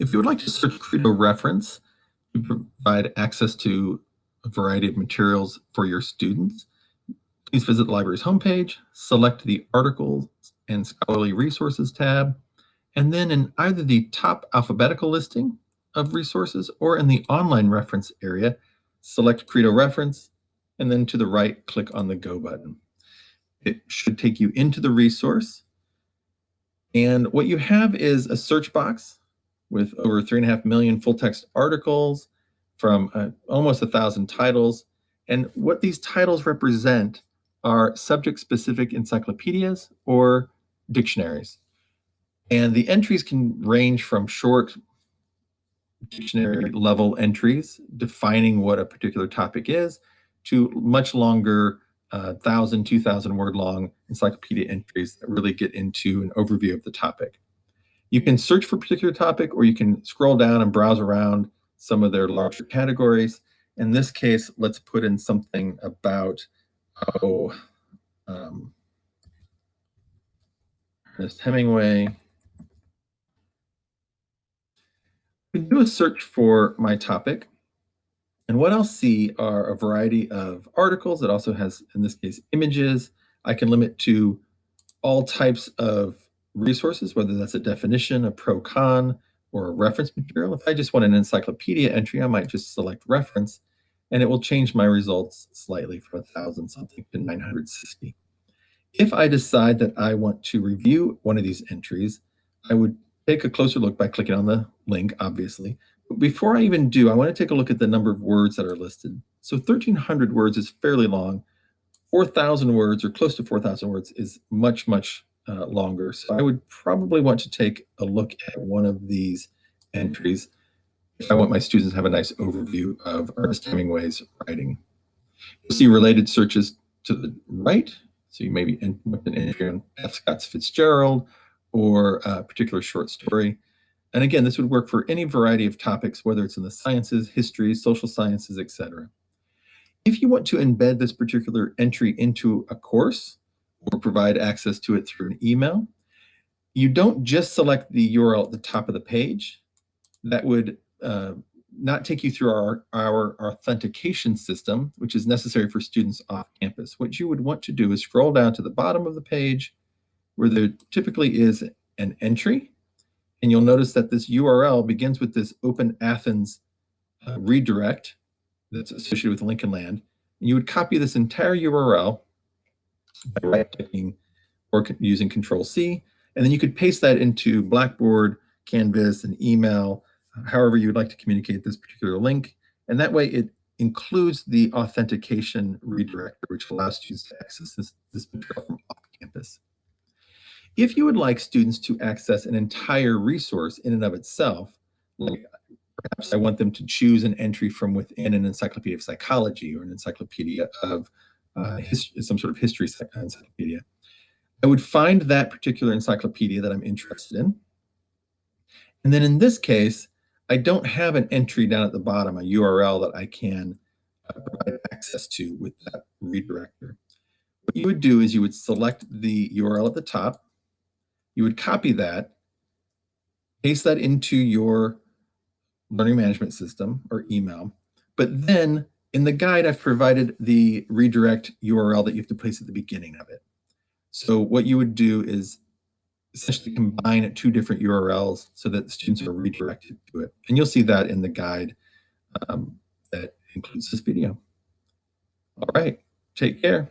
If you would like to search Credo reference to provide access to a variety of materials for your students, please visit the library's homepage, select the Articles and Scholarly Resources tab, and then in either the top alphabetical listing of resources or in the online reference area, select Credo reference, and then to the right, click on the Go button. It should take you into the resource. And what you have is a search box with over three and a half million full text articles from uh, almost a thousand titles. And what these titles represent are subject specific encyclopedias or dictionaries. And the entries can range from short dictionary level entries defining what a particular topic is to much longer uh, 1,000, 2,000 word long encyclopedia entries that really get into an overview of the topic. You can search for a particular topic or you can scroll down and browse around some of their larger categories. In this case, let's put in something about, oh, um, Ernest Hemingway. do a search for my topic. And what I'll see are a variety of articles. It also has, in this case, images. I can limit to all types of resources, whether that's a definition, a pro-con, or a reference material. If I just want an encyclopedia entry, I might just select reference, and it will change my results slightly from 1,000 something to 960. If I decide that I want to review one of these entries, I would take a closer look by clicking on the link, obviously. But before I even do, I want to take a look at the number of words that are listed. So 1,300 words is fairly long. 4,000 words or close to 4,000 words is much, much uh, longer. So I would probably want to take a look at one of these entries if I want my students to have a nice overview of Ernest Hemingway's writing. You'll see related searches to the right. So you may be in, an entry on F. Scott Fitzgerald or a particular short story. And again, this would work for any variety of topics, whether it's in the sciences, history, social sciences, etc. If you want to embed this particular entry into a course, or provide access to it through an email. You don't just select the URL at the top of the page. That would uh, not take you through our, our authentication system, which is necessary for students off campus. What you would want to do is scroll down to the bottom of the page where there typically is an entry. And you'll notice that this URL begins with this Open Athens uh, redirect that's associated with Lincoln Land. And you would copy this entire URL by right clicking or using Control C. And then you could paste that into Blackboard, Canvas, and email, uh, however you would like to communicate this particular link. And that way it includes the authentication redirector, which allows students to access this, this material from off campus. If you would like students to access an entire resource in and of itself, like perhaps I want them to choose an entry from within an encyclopedia of psychology or an encyclopedia of uh, some sort of history encyclopedia. I would find that particular encyclopedia that I'm interested in. And then in this case, I don't have an entry down at the bottom, a URL that I can uh, provide access to with that redirector. What you would do is you would select the URL at the top, you would copy that, paste that into your learning management system or email, but then in the guide, I've provided the redirect URL that you have to place at the beginning of it. So what you would do is essentially combine two different URLs so that students are redirected to it. And you'll see that in the guide um, that includes this video. All right, take care.